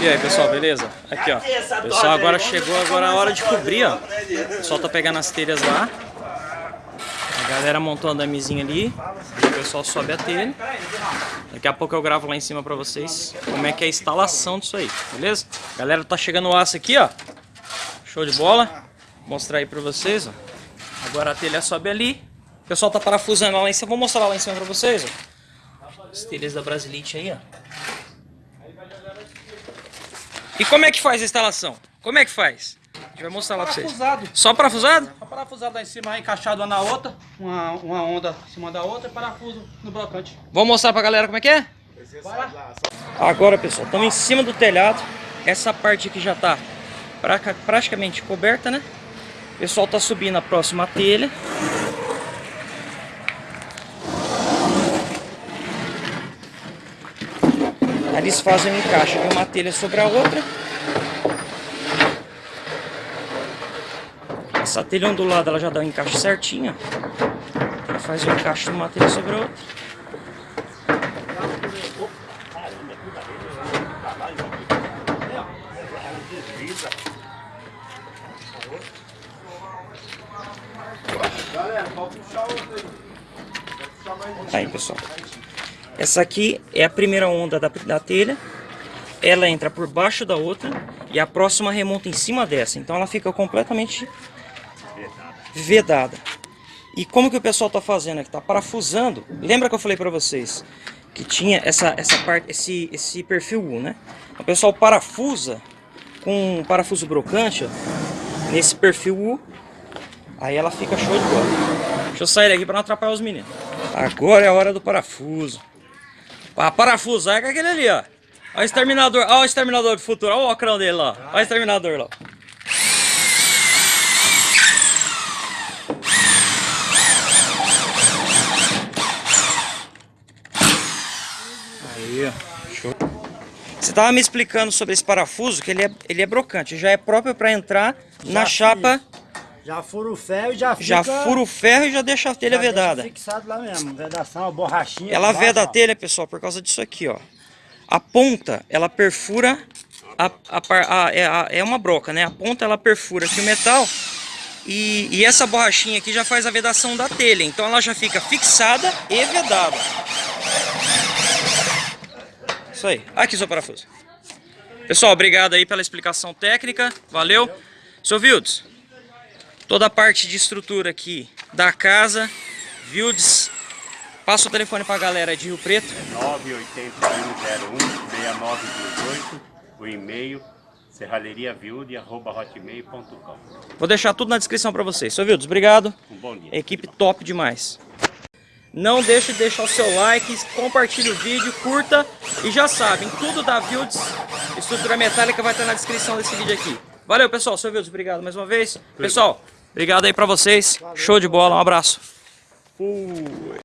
E aí pessoal, beleza? Aqui ó, pessoal agora chegou agora a hora de cobrir ó. O pessoal tá pegando as telhas lá. A galera montou a damezinha ali. O pessoal sobe a telha. Daqui a pouco eu gravo lá em cima pra vocês como é que é a instalação disso aí, beleza? A galera tá chegando o aço aqui ó. Show de bola. Vou mostrar aí pra vocês ó. Agora a telha sobe ali. O pessoal tá parafusando lá em cima. Vou mostrar lá em cima pra vocês ó. As telhas da Brasilite aí ó. E como é que faz a instalação? Como é que faz? A gente vai mostrar lá pra vocês. Parafusado. Só parafusado? Só parafusado lá em cima, encaixado uma na outra, uma, uma onda em cima da outra e parafuso no brocante. Vamos mostrar pra galera como é que é? Agora, pessoal, estamos em cima do telhado. Essa parte aqui já tá pra, praticamente coberta, né? O pessoal tá subindo a próxima telha. Eles fazem um encaixe de uma telha sobre a outra. Essa telha ondulada ela já dá um encaixe certinho. Ela faz o encaixe de uma telha sobre a outra. Aí pessoal, essa aqui é a primeira onda da, da telha, ela entra por baixo da outra e a próxima remonta em cima dessa, então ela fica completamente vedada. E como que o pessoal está fazendo aqui? Está parafusando. Lembra que eu falei para vocês que tinha essa, essa parte, esse, esse perfil U, né? O pessoal parafusa com um parafuso brocante, ó, nesse perfil U. Aí ela fica show de bola. Deixa eu sair daqui para não atrapalhar os meninos. Agora é a hora do parafuso. Para parafusar é com aquele ali, ó. Olha o exterminador, olha o exterminador do futuro, olha o ocrão dele lá. Olha o exterminador lá. Aí, ó. Show. Você tava me explicando sobre esse parafuso, que ele é, ele é brocante, já é próprio para entrar já na chapa. Já fura o ferro e já fica... Já fura o ferro e já deixa a telha já vedada. fixado lá mesmo, vedação, a borrachinha. Ela veda a telha, pessoal, por causa disso aqui, ó. A ponta, ela perfura, a, a, a, é, é uma broca, né? A ponta, ela perfura aqui o metal e, e essa borrachinha aqui já faz a vedação da telha. Então ela já fica fixada e vedada. Isso aí. Aqui seu parafuso. Pessoal, obrigado aí pela explicação técnica. Valeu. Seu Vildes, toda a parte de estrutura aqui da casa, Vildes, passa o telefone pra galera de Rio Preto. 981016928, o e-mail serralheriavilde.com Vou deixar tudo na descrição pra vocês. Seu Vildes, obrigado. Um bom dia. Equipe top demais. Não deixe de deixar o seu like, compartilhe o vídeo, curta e já sabem, tudo da Vildes, estrutura metálica vai estar na descrição desse vídeo aqui. Valeu pessoal, seu Vildes, obrigado mais uma vez. Pessoal, obrigado aí pra vocês, show de bola, um abraço. Fui.